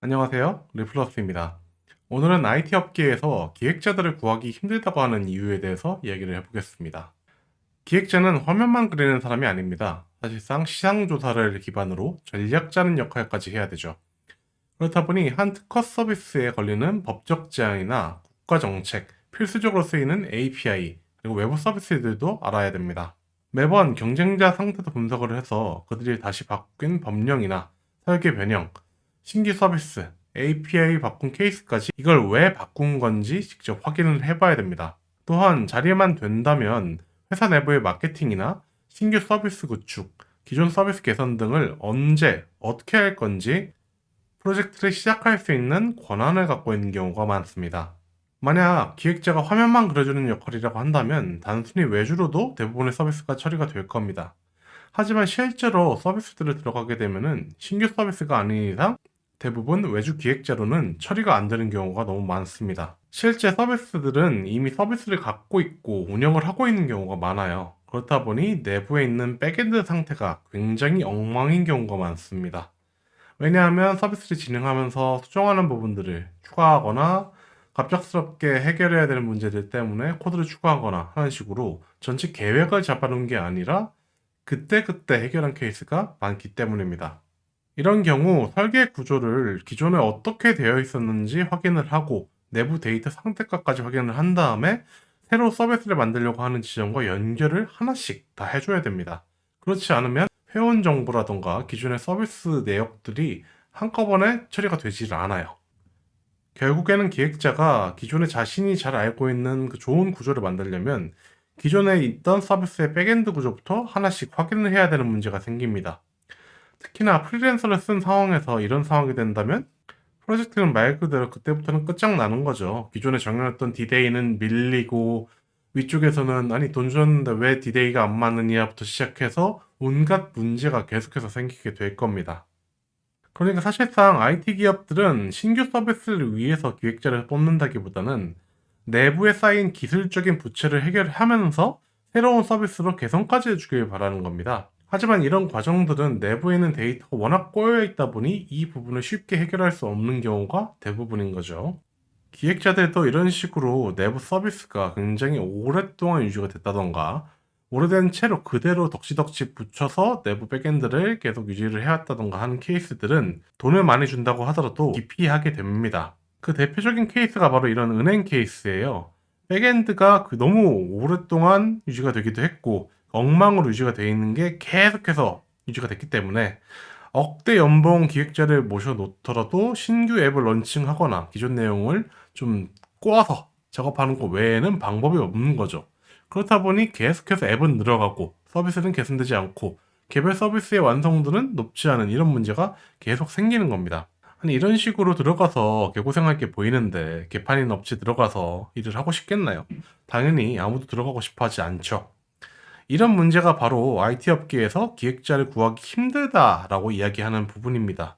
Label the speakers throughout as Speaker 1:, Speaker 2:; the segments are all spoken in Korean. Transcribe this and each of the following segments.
Speaker 1: 안녕하세요. 리플러스입니다. 오늘은 IT 업계에서 기획자들을 구하기 힘들다고 하는 이유에 대해서 이야기를 해보겠습니다. 기획자는 화면만 그리는 사람이 아닙니다. 사실상 시장조사를 기반으로 전략 짜는 역할까지 해야 되죠. 그렇다 보니 한 특허 서비스에 걸리는 법적 제한이나 국가 정책, 필수적으로 쓰이는 API, 그리고 외부 서비스들도 알아야 됩니다. 매번 경쟁자 상태도 분석을 해서 그들이 다시 바뀐 법령이나 설계 변형, 신규 서비스, API 바꾼 케이스까지 이걸 왜 바꾼 건지 직접 확인을 해봐야 됩니다. 또한 자리에만 된다면 회사 내부의 마케팅이나 신규 서비스 구축, 기존 서비스 개선 등을 언제, 어떻게 할 건지 프로젝트를 시작할 수 있는 권한을 갖고 있는 경우가 많습니다. 만약 기획자가 화면만 그려주는 역할이라고 한다면 단순히 외주로도 대부분의 서비스가 처리가 될 겁니다. 하지만 실제로 서비스들을 들어가게 되면 신규 서비스가 아닌 이상 대부분 외주 기획자로는 처리가 안 되는 경우가 너무 많습니다. 실제 서비스들은 이미 서비스를 갖고 있고 운영을 하고 있는 경우가 많아요. 그렇다 보니 내부에 있는 backend 상태가 굉장히 엉망인 경우가 많습니다. 왜냐하면 서비스를 진행하면서 수정하는 부분들을 추가하거나 갑작스럽게 해결해야 되는 문제들 때문에 코드를 추가하거나 하는 식으로 전체 계획을 잡아놓은 게 아니라 그때그때 해결한 케이스가 많기 때문입니다. 이런 경우 설계 구조를 기존에 어떻게 되어 있었는지 확인을 하고 내부 데이터 상태까지 확인을 한 다음에 새로 서비스를 만들려고 하는 지점과 연결을 하나씩 다 해줘야 됩니다. 그렇지 않으면 회원 정보라던가 기존의 서비스 내역들이 한꺼번에 처리가 되질 않아요. 결국에는 기획자가 기존에 자신이 잘 알고 있는 그 좋은 구조를 만들려면 기존에 있던 서비스의 backend 구조부터 하나씩 확인을 해야 되는 문제가 생깁니다. 특히나 프리랜서를 쓴 상황에서 이런 상황이 된다면 프로젝트는 말 그대로 그때부터는 끝장나는 거죠. 기존에 정해놨던 디데이는 밀리고 위쪽에서는 아니 돈 줬는데 왜 디데이가 안 맞느냐부터 시작해서 온갖 문제가 계속해서 생기게 될 겁니다. 그러니까 사실상 IT 기업들은 신규 서비스를 위해서 기획자를 뽑는다기보다는 내부에 쌓인 기술적인 부채를 해결하면서 새로운 서비스로 개선까지 해주길 바라는 겁니다. 하지만 이런 과정들은 내부에 있는 데이터가 워낙 꼬여 있다 보니 이 부분을 쉽게 해결할 수 없는 경우가 대부분인 거죠. 기획자들도 이런 식으로 내부 서비스가 굉장히 오랫동안 유지가 됐다던가 오래된 채로 그대로 덕지덕지 붙여서 내부 backend를 계속 유지를 해왔다던가 하는 케이스들은 돈을 많이 준다고 하더라도 기피하게 됩니다. 그 대표적인 케이스가 바로 이런 은행 케이스예요. 백엔드가 그 너무 오랫동안 유지가 되기도 했고 엉망으로 유지가 되어 있는 게 계속해서 유지가 됐기 때문에 억대 연봉 기획자를 모셔놓더라도 신규 앱을 런칭하거나 기존 내용을 좀 꼬아서 작업하는 것 외에는 방법이 없는 거죠. 그렇다 보니 계속해서 앱은 늘어가고 서비스는 개선되지 않고 개별 서비스의 완성도는 높지 않은 이런 문제가 계속 생기는 겁니다. 아니 이런 식으로 들어가서 개고생할 게 보이는데 개판인 업체 들어가서 일을 하고 싶겠나요? 당연히 아무도 들어가고 싶어 하지 않죠. 이런 문제가 바로 IT 업계에서 기획자를 구하기 힘들다라고 이야기하는 부분입니다.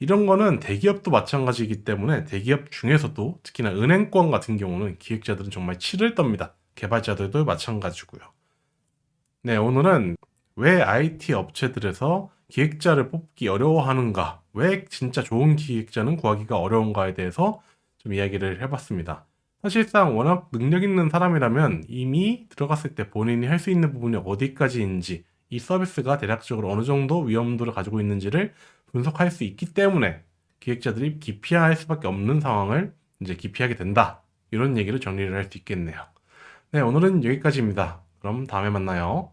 Speaker 1: 이런 거는 대기업도 마찬가지이기 때문에 대기업 중에서도 특히나 은행권 같은 경우는 기획자들은 정말 치를 떱니다. 개발자들도 마찬가지고요. 네, 오늘은 왜 IT 업체들에서 기획자를 뽑기 어려워하는가, 왜 진짜 좋은 기획자는 구하기가 어려운가에 대해서 좀 이야기를 해봤습니다. 사실상 워낙 능력 있는 사람이라면 이미 들어갔을 때 본인이 할 수 있는 부분이 어디까지인지 이 서비스가 대략적으로 어느 정도 위험도를 가지고 있는지를 분석할 수 있기 때문에 기획자들이 기피할 수밖에 없는 상황을 이제 기피하게 된다. 이런 얘기를 정리를 할 수 있겠네요. 네, 오늘은 여기까지입니다. 그럼 다음에 만나요.